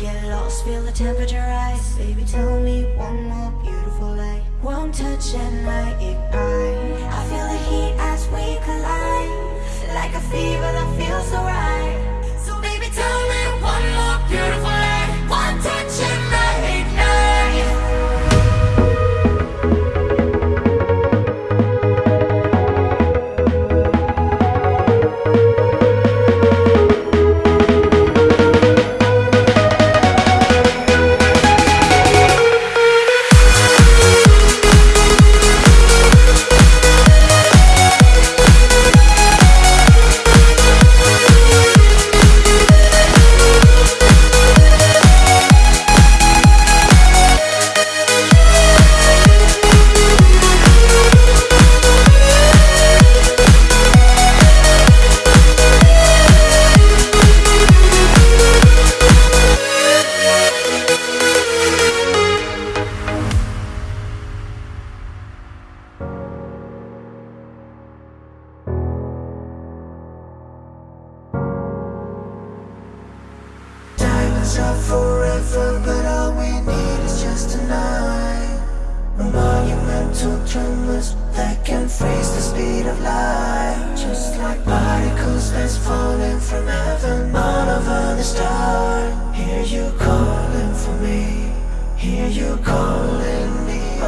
Get lost, feel the temperature rise. Baby, tell me one more beautiful lie. One touch and I ignite. I feel the heat as we collide. Like a fever that feels so right Diamonds are forever, but all we need is just a night. Monumental tremors that can freeze the speed of light. Just like particles that's falling from heaven all over the star. Hear you calling for me, hear you calling me